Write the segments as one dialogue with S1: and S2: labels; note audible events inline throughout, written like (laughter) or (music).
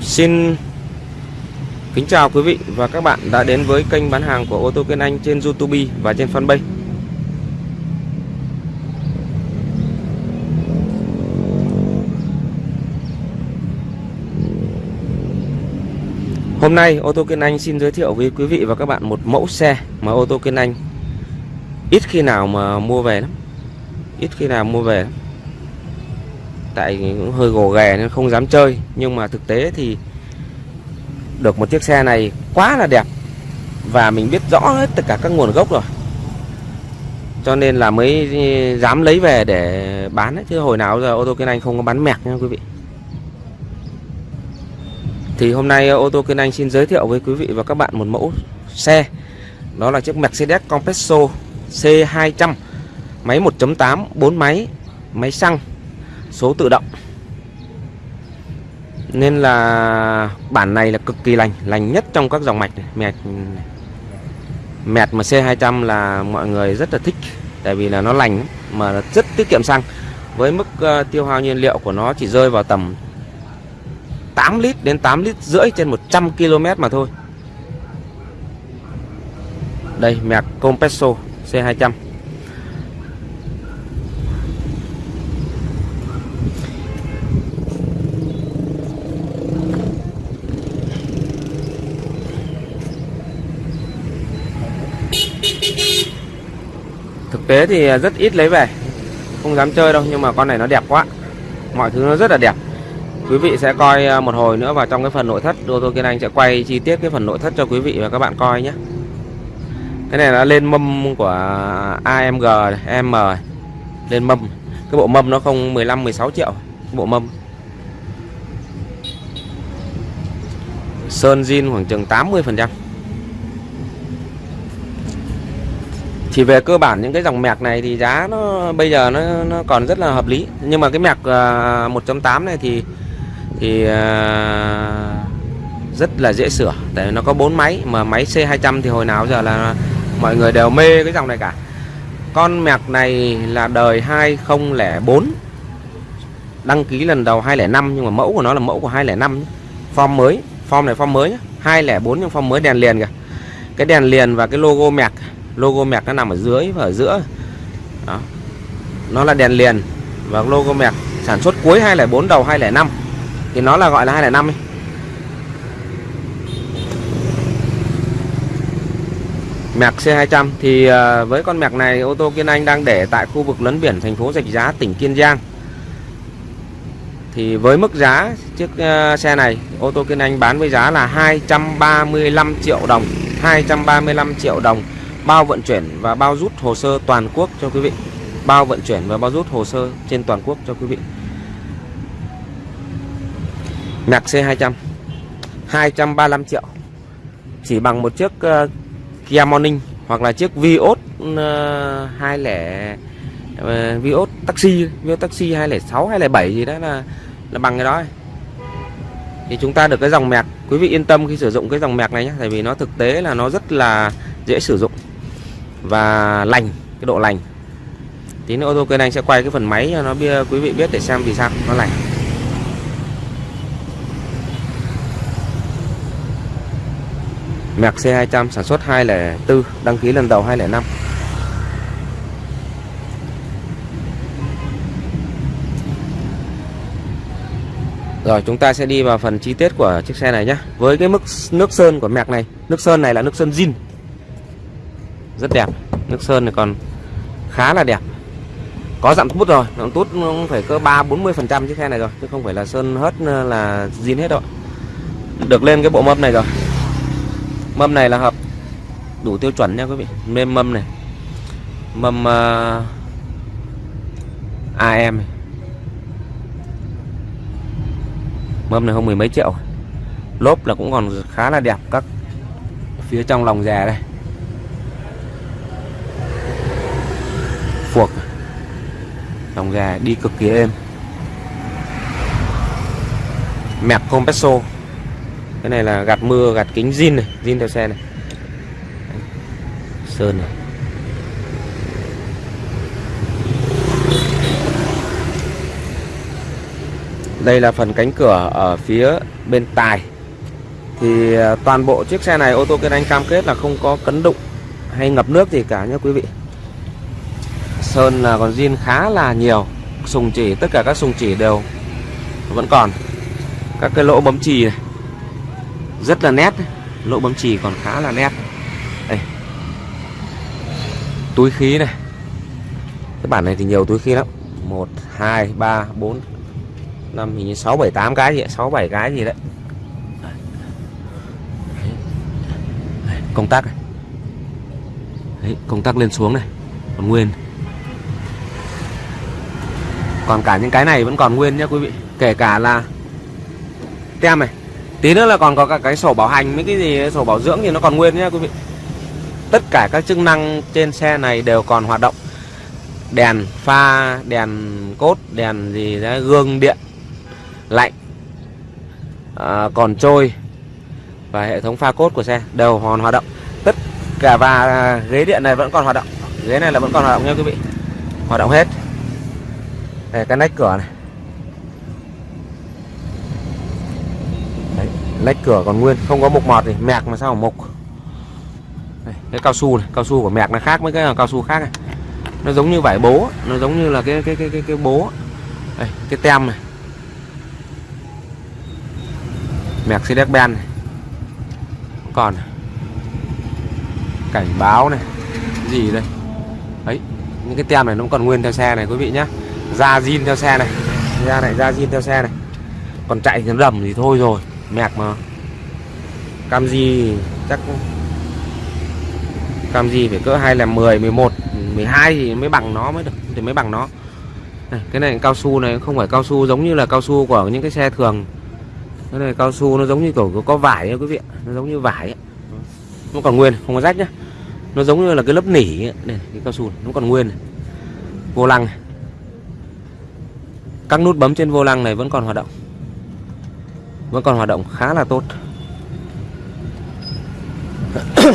S1: Xin kính chào quý vị và các bạn đã đến với kênh bán hàng của ô tô Kiên Anh trên YouTube và trên fanpage. Hôm nay, ô tô Kiên Anh xin giới thiệu với quý vị và các bạn một mẫu xe mà ô tô Kiên Anh ít khi nào mà mua về lắm. Ít khi nào mua về lắm tại cũng hơi gồ ghề nên không dám chơi, nhưng mà thực tế thì được một chiếc xe này quá là đẹp và mình biết rõ hết tất cả các nguồn gốc rồi cho nên là mới dám lấy về để bán ấy. chứ hồi nào giờ ô tô Kiên Anh không có bán mẹc nha quý vị thì hôm nay ờ, ô tô Kiên Anh xin giới thiệu với quý vị và các bạn một mẫu xe. Đó là chiếc Mercedes Compasso C200 máy 1.8 4 máy máy xăng, số tự động. Nên là bản này là cực kỳ lành lành nhất trong các dòng mạch này. mẹt mẹt mà C200 là mọi người rất là thích, tại vì là nó lành, mà rất tiết kiệm xăng. Với mức ờ, tiêu hao nhiên liệu của nó chỉ rơi vào tầm 8 lít đến 8 lít rưỡi trên 100 km mà thôi. Đây mẹt Compesso C200 thực tế thì rất ít lấy về. Không dám chơi đâu, nhưng mà con này nó đẹp quá. Mọi thứ nó rất là đẹp quý vị sẽ coi à, một hồi nữa vào trong cái phần nội thất. Ô tô kiên anh sẽ quay chi tiết cái phần nội thất cho quý vị và các bạn coi nhé. Cái này là lên mâm của AMG M lên mâm. Cái bộ mâm nó không 15 16 triệu. Bộ mâm. Sơn zin khoảng chừng 80 phần trăm. Thì về cơ bản những cái dòng mẹc này thì giá nó bây giờ nó, nó còn rất là hợp lý. Nhưng mà cái mẹc 1.8 à, này thì thì à, rất là dễ sửa. Tại nó có bốn máy, mà máy C200 thì hồi nào giờ là mọi người đều mê cái dòng này cả. Con mẹc này là đời 2004 đăng ký lần đầu 205 nhưng mà mẫu của nó là mẫu của 205 form mới, form này form mới nhá. 204 nhưng form mới đèn liền kìa. Cái đèn liền và cái logo mẹc logo mẹc nó nằm ở dưới và ở giữa. Đó. Nó là đèn liền và logo mẹc sản xuất cuối 204 đầu 205 thì nó là gọi là 205 ấy. Mẹc C200 thì à, với con mẹc này, ô tô Kiên Anh đang để tại khu vực lấn biển, thành phố Rạch Giá, tỉnh Kiên Giang. Thì với mức giá chiếc à, xe này, ô tô Kiên Anh bán với giá là 235 triệu đồng 235 triệu đồng, bao vận chuyển và bao rút hồ sơ toàn quốc cho quý vị. Bao vận chuyển và bao rút hồ sơ trên toàn quốc cho quý vị. Nạc C200 235 triệu. Chỉ bằng một chiếc uh, Kia Morning hoặc là chiếc Vios uh, 20 uh, Vios taxi Vios taxi 206 207 gì đó là là bằng cái đó. Thì chúng ta được cái dòng mẹc. Quý vị yên tâm khi sử dụng cái dòng mẹc này nhé tại vì nó thực tế là nó rất là dễ sử dụng và lành cái độ lành. Tí nữa ô tô kênh anh sẽ quay cái phần máy cho nó bia quý vị biết để xem vì sao nó lành. Mạc C200 sản xuất 204 đăng ký lần đầu 205 Rồi, chúng ta sẽ đi vào phần chi tiết của chiếc xe này nhé Với cái mức nước sơn của mạc này, Nước sơn này là nước sơn zin. Rất đẹp. Nước sơn này còn khá là đẹp. Có dặm tút rồi. Dặm tút nó phải cơ ba bốn mươi phần trăm chiếc xe này rồi, chứ không phải là sơn hết ờ, là zin hết đâu. Được lên cái bộ mâm này rồi mâm này là hợp. Đủ tiêu chuẩn nha quý vị. Nên mâm này. Mâm à, uh, AM này. mâm này không mười mấy triệu. Lốp là cũng còn khá là đẹp các phía trong lòng rè đây. Phuộc. Lòng gà đi cực kỳ êm. Mẹc compresso cái này là gạt mưa, gạt kính zin này, zin theo xe này. Sơn này. Đây là phần cánh cửa ở phía bên tài. Thì à, toàn bộ chiếc xe này ô tô Kiên Anh cam kết là không có cấn đụng hay ngập nước gì cả nhé quý vị. Sơn là còn zin khá là nhiều, sùng chỉ, tất cả các sùng chỉ đều vẫn còn. Các cái lỗ bấm chì này rất là nét lỗ bấm chì còn khá là nét. Đây. Túi khí này. Cái bản này thì nhiều túi khí lắm. Một hai ba bốn năm hình như sáu bảy tám cái gì sáu bảy cái gì đấy. Công tắc này. Đấy, công tắc lên xuống này. Còn nguyên. Còn cả những cái này vẫn còn nguyên nhé quý vị. Kể cả là tem này tí nữa là còn có cả cái sổ bảo hành mấy cái gì sổ bảo dưỡng thì nó còn nguyên nhé quý vị. Tất cả các chức năng trên xe này đều còn hoạt động. Đèn pha đèn cốt đèn gì đấy gương điện lạnh à, còn trôi và hệ thống pha cốt của xe đều còn hoạt động. Tất cả và ghế điện này vẫn còn hoạt động. Ghế này là vẫn còn hoạt động nha quý vị. Hoạt động hết. Đây cái nách cửa này. Lách cửa còn nguyên không có mục mọt gì mẹc mà sao mà mục đây, cái cao su này cao su của mẹc nó khác với cái cao su khác này nó giống như vải bố nó giống như là cái cái cái cái, cái bố. Đây, cái tem này. Mẹc xe ben này. Còn cảnh báo này. Gì đây? Ấy những cái tem này nó còn nguyên theo xe này quý vị nhá. Da zin theo xe này. Da này da zin theo xe này. Còn chạy cái rầm thì thôi rồi mẹc mà cam gì chắc cam gì phải cỡ hai là 10 11 12 thì mới bằng nó mới được thì mới bằng nó này, cái này cao su này không phải cao su giống như là cao su của những cái xe thường cái này cao su nó giống như kiểu có vải ấy, quý vị nó giống như vải ấy. nó còn nguyên không có rách nhá nó giống như là cái lớp nỉ ấy. cái cao su này, nó còn nguyên này. vô lăng này. các nút bấm trên vô lăng này vẫn còn hoạt động vẫn còn hoạt động khá là tốt. (coughs)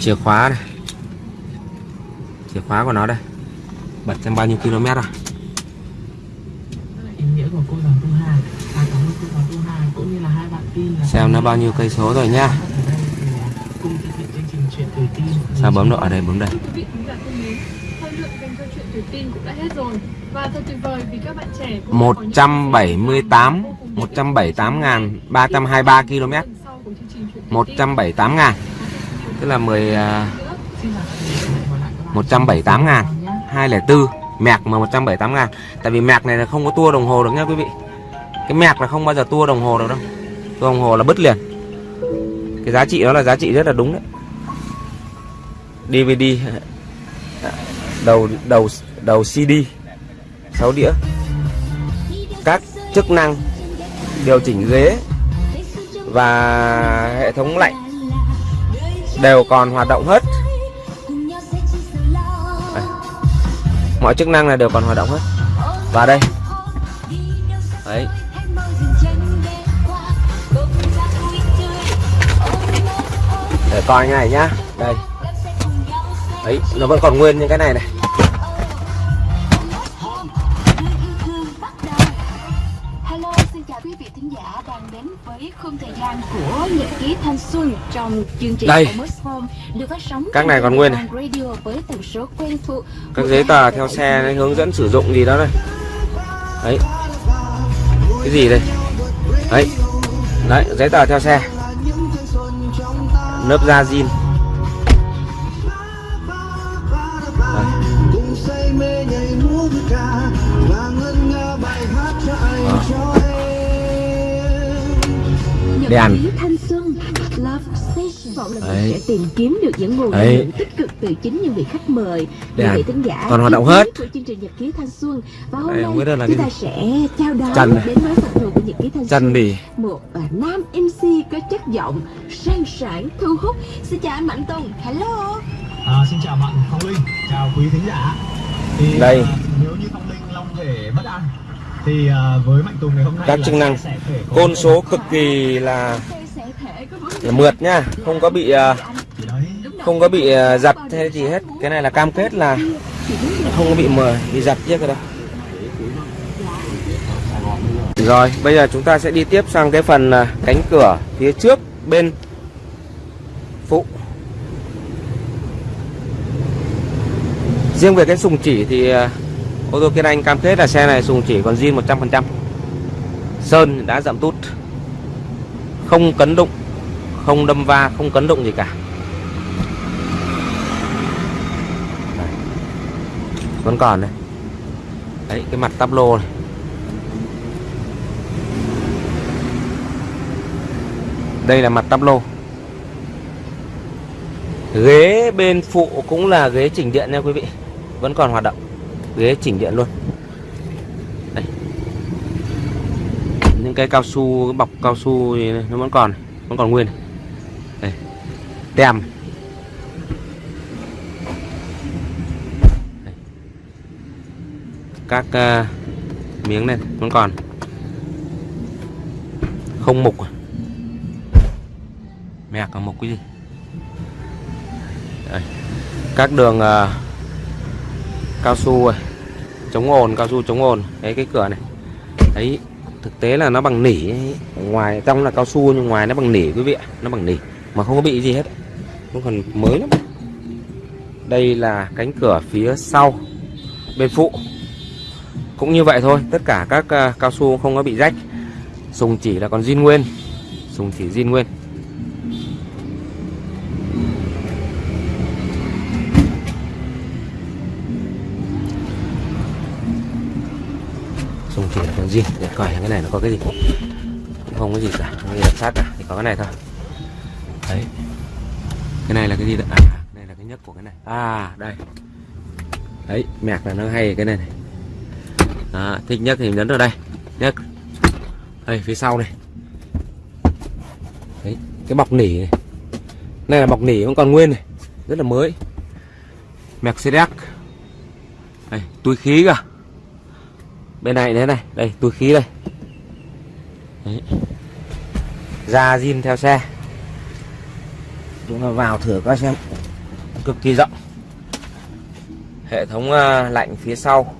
S1: Chìa khóa này. Chìa khóa của nó đây. Bật trong bao nhiêu km rồi
S2: tin là
S1: xem nó bao nhiêu cây số rồi
S2: tuổi tin.
S1: Sao bấm độ ở đây bấm đây
S3: tuổi tin cũng đã hết rồi. Và thật tuyệt vời vì các bạn trẻ cũng đã có những
S1: 178
S3: vô cùng hữu ích
S1: 178 ngàn 323 km.
S3: phần sau của chương trình Chuyện Tuổi Tin.
S1: 178 ngàn. Tức là 10 à,
S2: xin chào tạm biệt và hẹn gặp lại các bạn
S1: 178 ngàn
S2: nhé
S1: 204 mẹc mà 178 ngàn. Tại vì mẹc này là không có tua đồng hồ được nhá quý vị. Cái mẹc là không bao giờ tua đồng hồ được đâu. Tua đồng hồ là bứt liền. Cái giá trị đó là giá trị rất là đúng đấy. DVD đầu đầu đầu CD 6 đĩa. Các chức năng điều chỉnh ghế và hệ thống lạnh đều còn hoạt động hết. À, mọi chức năng là đều còn hoạt động hết. Và đây. Đấy. Để coi cái này nhá. Đây đấy nó vẫn còn nguyên những cái này này.
S4: Hello, xin chào quý vị thính giả đang đến với khung thời gian của Nhật ký Thanh Xuân trong chương trình
S1: Đây.
S4: Được phát sóng
S1: Các này còn nguyên này. Các giấy tờ theo xe đấy, hướng dẫn sử dụng gì đó đây. Đấy. Cái gì đây? Đấy. Đấy giấy tờ theo xe. Lớp da zin
S4: vọng là
S1: Đấy.
S4: mình sẽ tìm kiếm được những nguồn
S1: Đấy.
S4: năng lượng tích cực từ chính những vị khách mời.
S1: Đèn.
S4: những vị thính giả
S1: Còn hoạt động hết.
S4: của chương trình Nhật ký Thanh Xuân. Và hôm
S1: Đây,
S4: nay
S1: không biết đây là
S4: chúng
S1: cái
S4: ta sẽ chào đón
S1: Trần.
S4: đến với phần thưởng của Nhật ký Thanh
S1: chân
S4: Xuân.
S1: Bỉ
S4: một à, nam MC có chất giọng sang sảng thu hút. Xin chào anh Mạnh Tùng. Hello.
S5: À, xin chào bạn Phong Linh, chào quý thính giả. Thì
S1: Đây.
S5: à, nếu như Phong Linh long thể bất an thì à, với Mạnh Tùng ngày hôm nay
S1: Các chức năng. côn số cực kỳ là là mượt nhá không có bị à, không có bị à, giật hay gì hết cái này là cam kết là không có bị mờ bị giật chiếc rồi đâu rồi bây giờ chúng ta sẽ đi tiếp sang cái phần cánh cửa phía trước bên phụ riêng về cái sùng chỉ thì ô tô Kiên Anh cam kết là xe này sùng chỉ còn zin 100% sơn đã dặm tút. Không cấn đụng, không đâm va, không cấn đụng gì cả. Đây. vẫn còn đây. Đấy, cái mặt tắp lô này. Đây là mặt tắp lô. Ghế bên phụ cũng là ghế chỉnh điện nha quý vị. Vẫn còn hoạt động ghế chỉnh điện luôn. Đây. Những cái cao su cái bọc cao su thì nó vẫn còn vẫn còn nguyên. Đây. Tem. Đây. các uh, miếng này vẫn còn. Không mục à? mẹ cả mục cái gì? Đây. các đường uh, cao su rồi chống ồn, cao su chống ồn. Đấy, cái cửa này. Đấy, thực tế là nó bằng nỉ ngoài, trong là cao su nhưng ngoài nó bằng nỉ quý vị ạ. Nó bằng nỉ, mà không có bị gì hết. Nó còn mới lắm. Đây là cánh cửa phía sau, bên phụ. Cũng như vậy thôi, tất cả các à, cao su không có bị rách. Sùng chỉ là còn zin nguyên. Sùng chỉ zin nguyên. Gì? Để coi cái này nó có cái gì? Cũng không có gì cả không có gì đặc sắc cả thì có cái này thôi. Đấy. Cái này là cái gì đấy à cái này là cái nhất của cái này. À đây. Đấy mẹc là nó hay cái này này. À, thích nhất thì nhấn vào đây. Nhất đây phía sau này. Đấy cái bọc nỉ này. Này là bọc nỉ vẫn còn nguyên này. Rất là mới. Mercedes đây túi khí cả bên này thế này đây túi khí đây. Đấy. da zin theo xe. Chúng ta vào thử các xem. Cực kỳ rộng. Hệ thống uh, lạnh phía sau.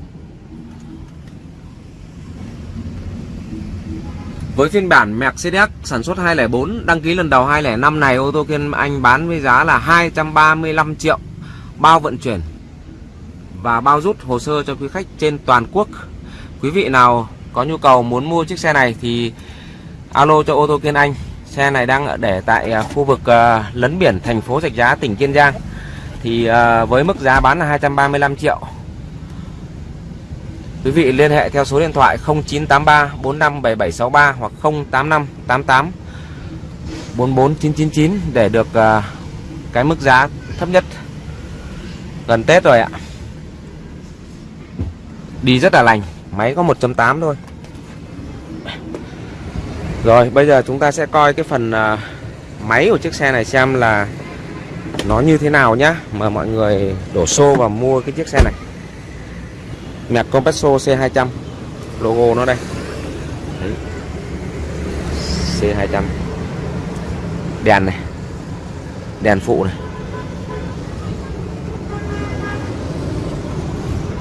S1: Với phiên bản Mercedes sản xuất 204 đăng ký lần đầu 205 này ô tô Kiên Anh bán với giá là 235 triệu. Bao vận chuyển và bao rút hồ sơ cho quý khách trên toàn quốc. Quý vị nào có nhu cầu muốn mua chiếc xe này thì alo cho ô tô Kiên Anh. Xe này đang để tại à, khu vực à, lấn biển thành phố Rạch Giá tỉnh Kiên Giang. Thì à, với mức giá bán là 235 triệu Quý vị liên hệ theo số điện thoại 0983 457763 hoặc 085 88 44999 để được cái mức giá thấp nhất. Gần Tết rồi ạ. Đi rất là lành, máy có 1.8 thôi. Rồi, bây giờ chúng ta sẽ coi cái phần uh, máy của chiếc xe này xem là nó như thế nào nhá mà mọi người đổ xô và mua cái chiếc xe này. Nhạc Compasso C200 logo nó đây. Đấy. C200 đèn này. Đèn phụ này.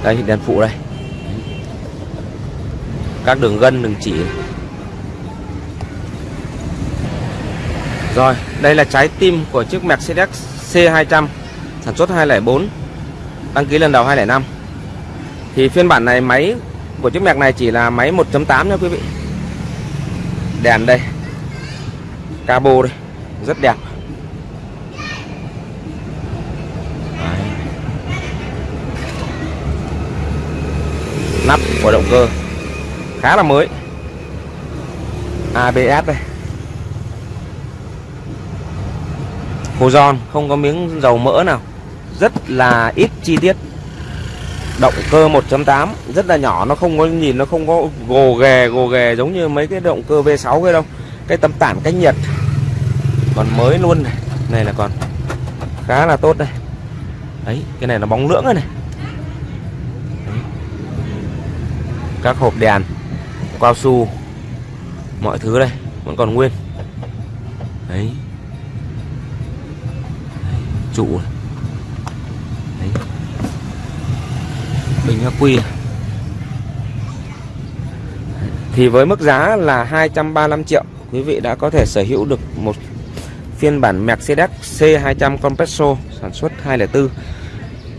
S1: Đây đèn phụ đây các đường gân, đường chỉ. Rồi, đây là trái tim của chiếc Mercedes C200 sản xuất 204 đăng ký lần đầu 205 thì phiên bản này, máy của chiếc mẹc này chỉ là máy 1.8 nha quý vị. Đèn đây. Cabo đây. Rất đẹp. Đấy. nắp của động cơ khá là mới. ABS đây. Hồ giòn không có miếng dầu mỡ nào. Rất là ít chi tiết. Động cơ 1.8 rất là nhỏ nó không có nhìn nó không có gồ ghề gồ ghề giống như mấy cái động cơ V6 kia đâu. Cái tấm tản cách nhiệt. Còn mới luôn này. Này là còn khá là tốt đây. Đấy cái này là bóng lưỡng này, này. Đấy. các hộp đèn cao su, mọi thứ đây, vẫn còn nguyên. Đấy. Trụ này. Đấy. bình ắc quy thì với mức giá là 235 triệu, quý vị đã có thể sở hữu được một phiên bản Mercedes C200 Compresso sản xuất 204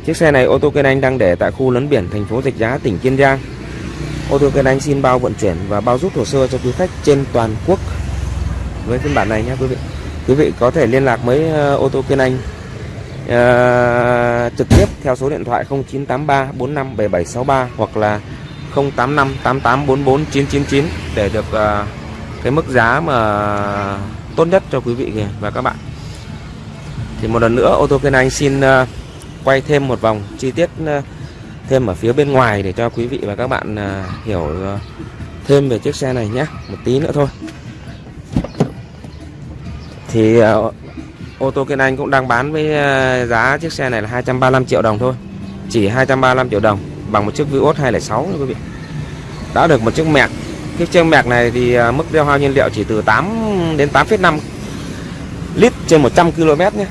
S1: chiếc xe này ô tô kênh Anh đang để tại khu lấn biển thành phố Rạch Giá, tỉnh Kiên Giang ô tô Kiên Anh xin bao vận chuyển và bao rút hồ sơ cho quý khách trên toàn quốc. Với phiên bản này nhé quý vị. Quý vị có thể liên lạc với ờ, ô tô Kiên Anh uh, trực tiếp theo số điện thoại 0983 457763 hoặc là 085 8844 999 để được uh, cái mức giá mà tốt nhất cho quý vị và các bạn. Thì một lần nữa ô tô Kiên Anh xin uh, quay thêm một vòng chi tiết uh, thêm ở phía bên ngoài để cho quý vị và các bạn à, hiểu à, thêm về chiếc xe này nhé một tí nữa thôi. Thì à, ô tô Kiên Anh cũng đang bán với giá chiếc xe này là 235 triệu đồng thôi. Chỉ 235 triệu đồng bằng một chiếc Vios 206 nha quý vị. Đã được một chiếc mẹc cái chiếc mẹc này thì mức tiêu hao nhiên liệu chỉ từ 8 đến 8,5 lít trên 100 km nhé.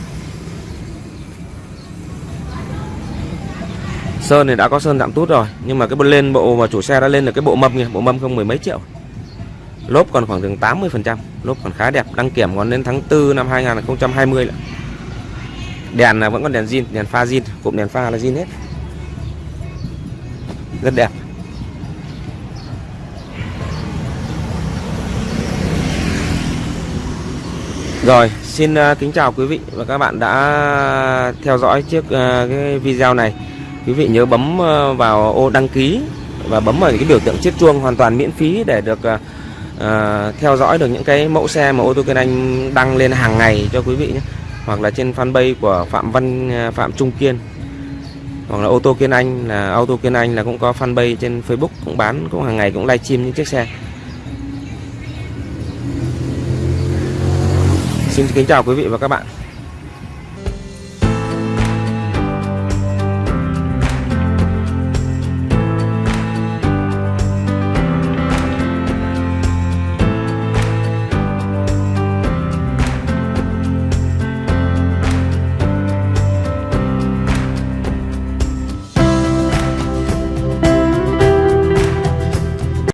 S1: Sơn thì đã có sơn tạm tút rồi nhưng mà cái lên bộ mà chủ xe đã lên được cái bộ mâm nha bộ mâm không mười mấy triệu lốp còn khoảng chừng 80 phần trăm lốp còn khá đẹp đăng kiểm còn đến tháng 4 năm 2020 nữa. đèn là vẫn còn đèn zin đèn pha zin cụm đèn pha là zin hết rất đẹp Rồi, xin à, kính chào quý vị và các bạn đã theo dõi chiếc à, cái video này. Quý vị nhớ bấm ờ, vào ô đăng ký và bấm vào cái biểu tượng chiếc chuông hoàn toàn miễn phí để được uh, theo dõi được những cái mẫu xe mà ô tô kênh Anh đăng lên hàng ngày cho quý vị nhé. Hoặc là trên fanpage của Phạm Văn Phạm Trung Kiên. Hoặc là ô tô Kiên Anh là ô tô Kiên Anh là cũng có fanpage trên Facebook cũng bán cũng hàng ngày cũng livestream những chiếc xe. Xin kính chào quý vị và các bạn.